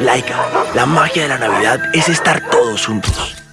Laika, la magia de la Navidad es estar todos juntos.